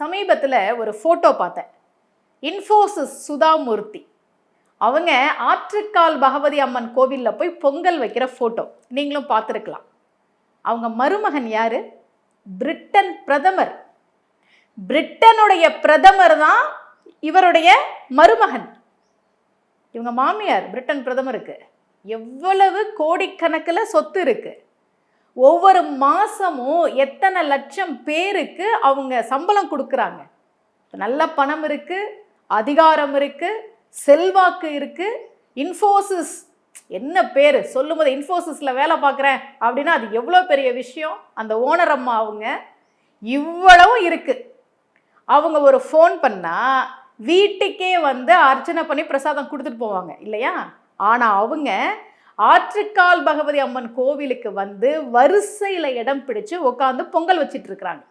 சமீபத்தில் ஒரு ஃபோட்டோ பார்த்தேன். இன்ஃபோசிஸ் சுதாமூர்த்தி அவங்க ஆற்றுக்கால் பகவதி அம்மன் கோவிலில் போய் பொங்கல் வைக்கிற ஃபோட்டோ நீங்களும் பார்த்துருக்கலாம். அவங்க மருமகன் யார்? பிரிட்டன் பிரதமர். பிரிட்டனுடைய பிரதமர் தான் இவருடைய மருமகன். இவங்க மாமியார் பிரிட்டன் பிரதமருக்கு. எவ்வளவு கோடிக்கணக்கில் சொத்து இருக்குது ஒவ்வொரு மாதமும் எத்தனை லட்சம் பேருக்கு அவங்க சம்பளம் கொடுக்குறாங்க. நல்ல பணம் இருக்குது அதிகாரம் இருக்குது செல்வாக்கு இருக்குது இன்ஃபோசிஸ் என்ன பேர்? சொல்லும்போது இன்ஃபோசிஸில் வேலை பார்க்குறேன் அப்படின்னா அது எவ்வளோ பெரிய விஷயம்? அந்த ஓனர் அம்மா அவங்க இவ்வளவும் இருக்குது அவங்க ஒரு ஃபோன் பண்ணால் வீட்டுக்கே வந்து அர்ச்சனை பண்ணி பிரசாதம் கொடுத்துட்டு போவாங்க இல்லையா? ஆனால் அவங்க ஆற்றுக்கால் பகவதி அம்மன் கோவிலுக்கு வந்து வரிசையில் இடம் பிடிச்சு உட்காந்து பொங்கல் வச்சிட்டு இருக்கிறாங்க.